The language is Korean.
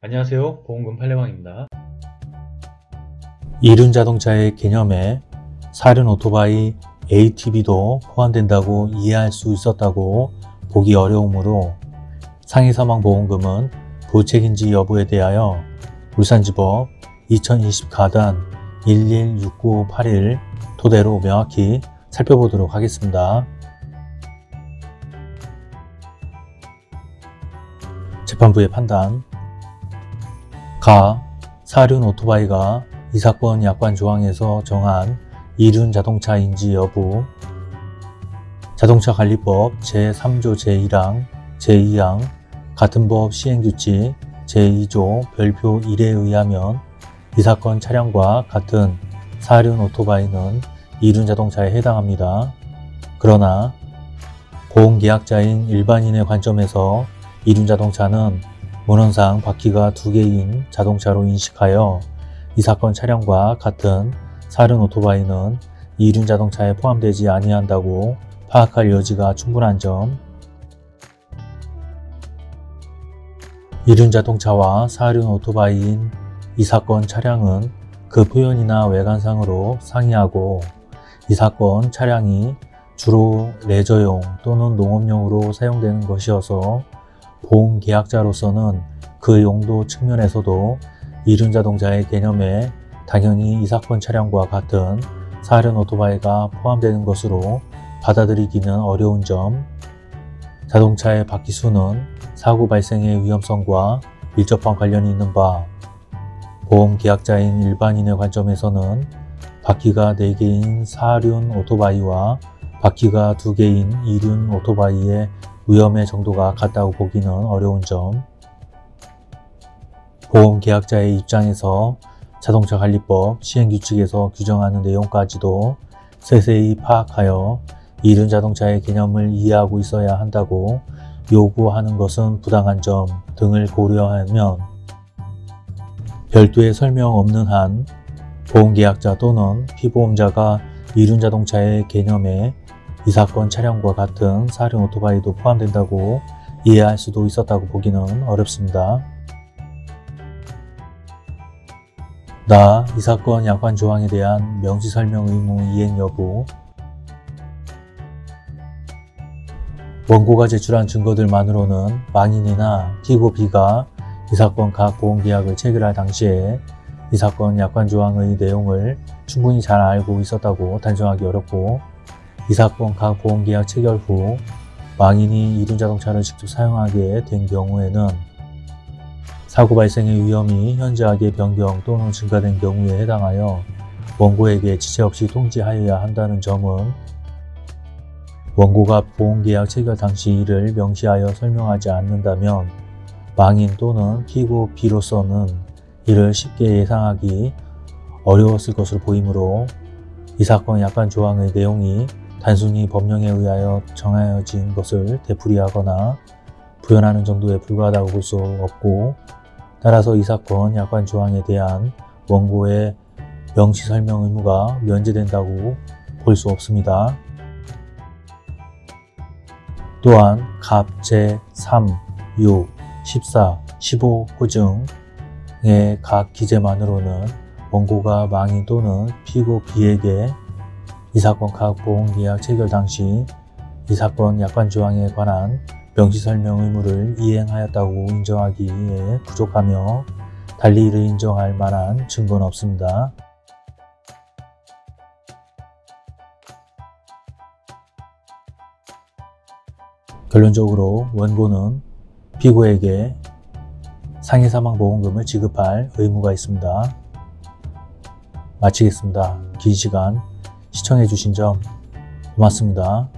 안녕하세요. 보험금 팔례방입니다. 이륜 자동차의 개념에 사륜 오토바이 ATV도 포함된다고 이해할 수 있었다고 보기 어려우므로 상해 사망 보험금은 부책인지 여부에 대하여 울산지법 2020 가단 116981 토대로 명확히 살펴보도록 하겠습니다. 재판부의 판단 가 사륜 오토바이가 이 사건 약관 조항에서 정한 이륜 자동차인지 여부 자동차 관리법 제3조 제1항 제2항 같은 법 시행규칙 제2조 별표 1에 의하면 이 사건 차량과 같은 사륜 오토바이는 이륜 자동차에 해당합니다. 그러나 보험계약자인 일반인의 관점에서 이륜 자동차는 문헌상 바퀴가 두 개인 자동차로 인식하여 이 사건 차량과 같은 사륜 오토바이는 이륜 자동차에 포함되지 아니한다고 파악할 여지가 충분한 점. 이륜 자동차와 사륜 오토바이인 이 사건 차량은 그 표현이나 외관상으로 상이하고 이 사건 차량이 주로 레저용 또는 농업용으로 사용되는 것이어서 보험계약자로서는 그 용도 측면에서도 이륜자동차의 개념에 당연히 이 사건 차량과 같은 사륜 오토바이가 포함되는 것으로 받아들이기는 어려운 점. 자동차의 바퀴수는 사고 발생의 위험성과 밀접한 관련이 있는 바 보험계약자인 일반인의 관점에서는 바퀴가 4개인 사륜 오토바이와 바퀴가 2개인 이륜 오토바이의 위험의 정도가 같다고 보기는 어려운 점. 보험계약자의 입장에서 자동차관리법 시행규칙에서 규정하는 내용까지도 세세히 파악하여 이륜 자동차의 개념을 이해하고 있어야 한다고 요구하는 것은 부당한 점 등을 고려하면 별도의 설명 없는 한 보험계약자 또는 피보험자가 이륜 자동차의 개념에 이 사건 차량과 같은 사륜 오토바이도 포함된다고 이해할 수도 있었다고 보기는 어렵습니다. 나, 이 사건 약관 조항에 대한 명시 설명 의무 이행 여부 원고가 제출한 증거들만으로는 망인이나 피고 B가 이 사건 각 보험계약을 체결할 당시에 이 사건 약관 조항의 내용을 충분히 잘 알고 있었다고 단정하기 어렵고 이 사건 각 보험계약 체결 후 망인이 이륜자동차를 직접 사용하게 된 경우에는 사고 발생의 위험이 현저하게 변경 또는 증가된 경우에 해당하여 원고에게 지체 없이 통지하여야 한다는 점은 원고가 보험계약 체결 당시 이를 명시하여 설명하지 않는다면 망인 또는 피고 B로서는 이를 쉽게 예상하기 어려웠을 것으로 보이므로 이 사건 약관 조항의 내용이 단순히 법령에 의하여 정하여진 것을 되풀이하거나 부연하는 정도에 불과하다고 볼 수 없고 따라서 이 사건 약관 조항에 대한 원고의 명시 설명 의무가 면제된다고 볼 수 없습니다. 또한 갑 제3, 6, 14, 15 호증의 각 기재만으로는 원고가 망인 또는 피고 B에게 이 사건 각 보험계약 체결 당시 이 사건 약관 조항에 관한 명시설명 의무를 이행하였다고 인정하기에 부족하며 달리 이를 인정할 만한 증거는 없습니다. 결론적으로 원고는 피고에게 상해사망보험금을 지급할 의무가 있습니다. 마치겠습니다. 긴 시간 시청해주신 점 고맙습니다.